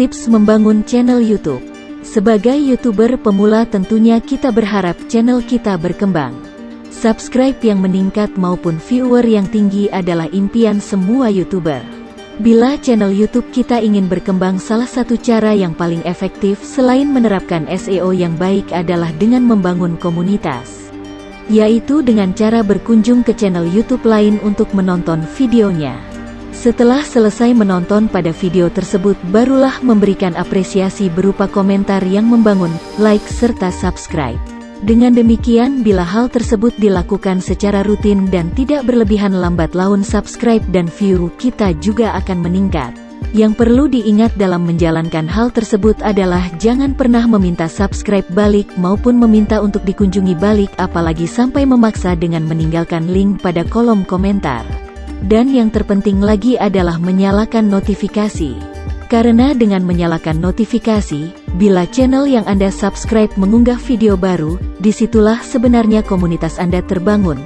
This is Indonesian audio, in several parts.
Tips membangun channel YouTube Sebagai YouTuber pemula tentunya kita berharap channel kita berkembang. Subscribe yang meningkat maupun viewer yang tinggi adalah impian semua YouTuber. Bila channel YouTube kita ingin berkembang salah satu cara yang paling efektif selain menerapkan SEO yang baik adalah dengan membangun komunitas. Yaitu dengan cara berkunjung ke channel YouTube lain untuk menonton videonya. Setelah selesai menonton pada video tersebut barulah memberikan apresiasi berupa komentar yang membangun, like serta subscribe. Dengan demikian bila hal tersebut dilakukan secara rutin dan tidak berlebihan lambat laun subscribe dan view kita juga akan meningkat. Yang perlu diingat dalam menjalankan hal tersebut adalah jangan pernah meminta subscribe balik maupun meminta untuk dikunjungi balik apalagi sampai memaksa dengan meninggalkan link pada kolom komentar. Dan yang terpenting lagi adalah menyalakan notifikasi. Karena dengan menyalakan notifikasi, bila channel yang Anda subscribe mengunggah video baru, di situlah sebenarnya komunitas Anda terbangun.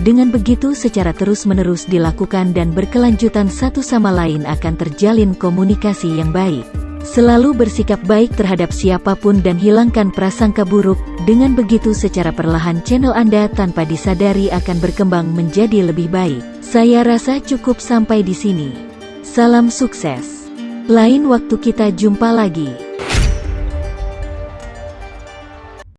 Dengan begitu secara terus-menerus dilakukan dan berkelanjutan satu sama lain akan terjalin komunikasi yang baik. Selalu bersikap baik terhadap siapa pun dan hilangkan prasangka buruk, dengan begitu secara perlahan channel Anda tanpa disadari akan berkembang menjadi lebih baik. Saya rasa cukup sampai di sini. Salam sukses. Lain waktu kita jumpa lagi.